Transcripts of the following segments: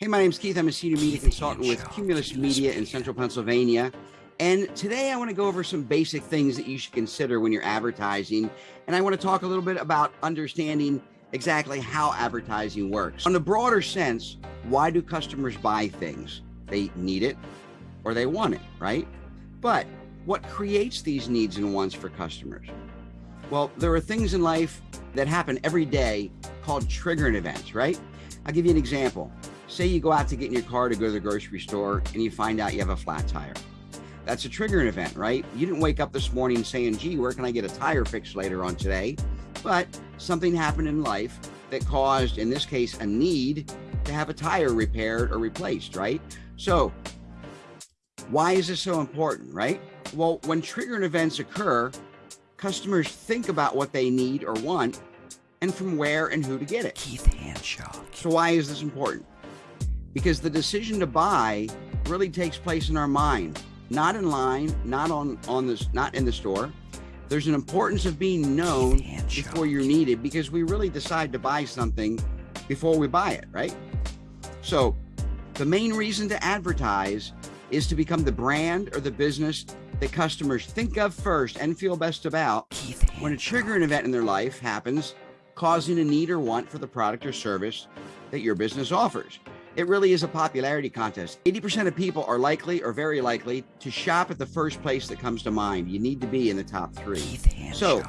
Hey, my name's Keith. I'm a senior media consultant with Cumulus Media in central Pennsylvania. And today I want to go over some basic things that you should consider when you're advertising. And I want to talk a little bit about understanding exactly how advertising works. On a broader sense, why do customers buy things? They need it or they want it, right? But what creates these needs and wants for customers? Well, there are things in life that happen every day called triggering events, right? I'll give you an example. Say you go out to get in your car to go to the grocery store and you find out you have a flat tire. That's a triggering event, right? You didn't wake up this morning saying, gee, where can I get a tire fixed later on today? But something happened in life that caused, in this case, a need to have a tire repaired or replaced, right? So why is this so important, right? Well, when triggering events occur, customers think about what they need or want and from where and who to get it. Keith Hanshaw. So why is this important? Because the decision to buy really takes place in our mind, not in line, not on, on this, not in the store. There's an importance of being known before you're needed because we really decide to buy something before we buy it, right? So the main reason to advertise is to become the brand or the business that customers think of first and feel best about when a triggering event in their life happens, causing a need or want for the product or service that your business offers. It really is a popularity contest. 80% of people are likely or very likely to shop at the first place that comes to mind. You need to be in the top three. Keith So,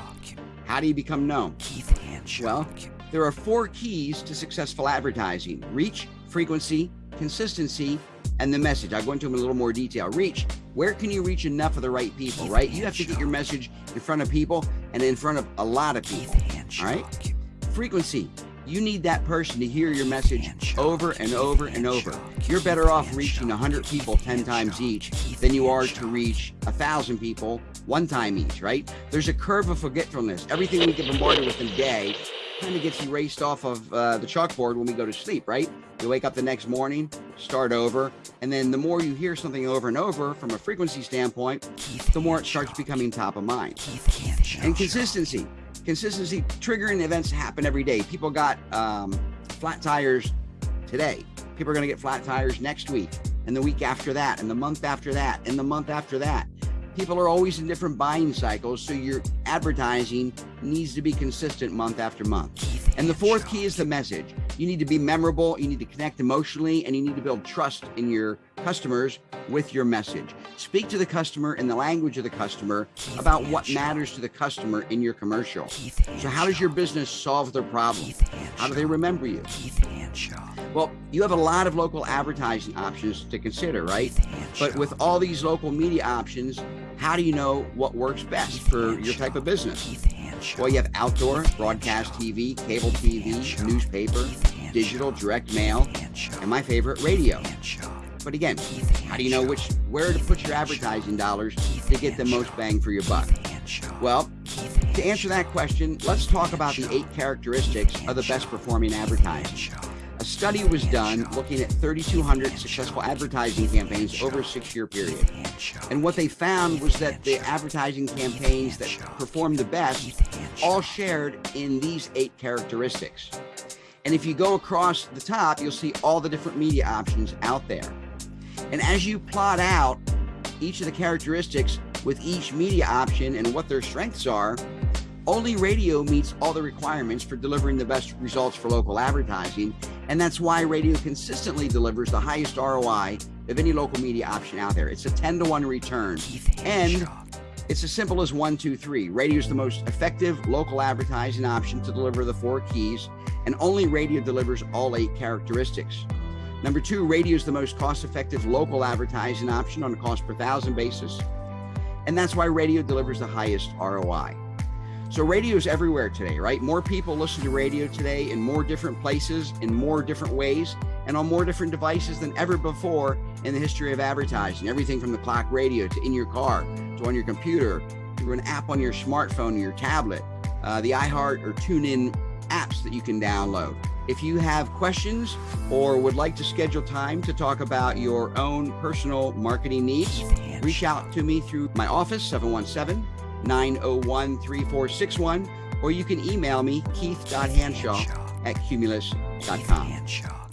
how do you become known? Keith Hanshaw. Well, there are four keys to successful advertising. Reach, frequency, consistency, and the message. I'll go into them in a little more detail. Reach, where can you reach enough of the right people, right? You have to get your message in front of people and in front of a lot of people, all right? Frequency, you need that person to hear your message over and over and over. You're better off reaching 100 people 10 times each than you are to reach 1,000 people one time each, right? There's a curve of forgetfulness. Everything we get bombarded with in a day kind of gets erased off of uh, the chalkboard when we go to sleep, right? You wake up the next morning, start over, and then the more you hear something over and over from a frequency standpoint, the more it starts becoming top of mind. And consistency consistency triggering events happen every day. People got um, flat tires today. People are going to get flat tires next week and the week after that and the month after that and the month after that. People are always in different buying cycles, so your advertising needs to be consistent month after month. And the fourth key is the message. You need to be memorable, you need to connect emotionally, and you need to build trust in your customers with your message. Speak to the customer in the language of the customer about what matters to the customer in your commercial. So how does your business solve their problem? How do they remember you? Well, you have a lot of local advertising options to consider, right? But with all these local media options, how do you know what works best for your type of business? Well, you have outdoor, broadcast TV, cable TV, newspaper, digital, direct mail, and my favorite, radio. But again, how do you know which where to put your advertising dollars to get the most bang for your buck? Well, to answer that question, let's talk about the eight characteristics of the best performing advertising. A study was done looking at 3,200 successful advertising campaigns over a six-year period. And what they found was that the advertising campaigns that performed the best all shared in these eight characteristics. And if you go across the top, you'll see all the different media options out there. And as you plot out each of the characteristics with each media option and what their strengths are, only radio meets all the requirements for delivering the best results for local advertising. And that's why radio consistently delivers the highest ROI of any local media option out there. It's a 10 to 1 return. And it's as simple as one, two, three. Radio is the most effective local advertising option to deliver the four keys, and only radio delivers all eight characteristics. Number two, radio is the most cost-effective local advertising option on a cost per thousand basis. And that's why radio delivers the highest ROI. So radio is everywhere today, right? More people listen to radio today in more different places, in more different ways, and on more different devices than ever before in the history of advertising. Everything from the clock radio to in your car, to on your computer, to an app on your smartphone or your tablet, uh, the iHeart or TuneIn apps that you can download. If you have questions or would like to schedule time to talk about your own personal marketing needs, reach out to me through my office, 717 901 3461, or you can email me, keith.hanshaw at cumulus.com.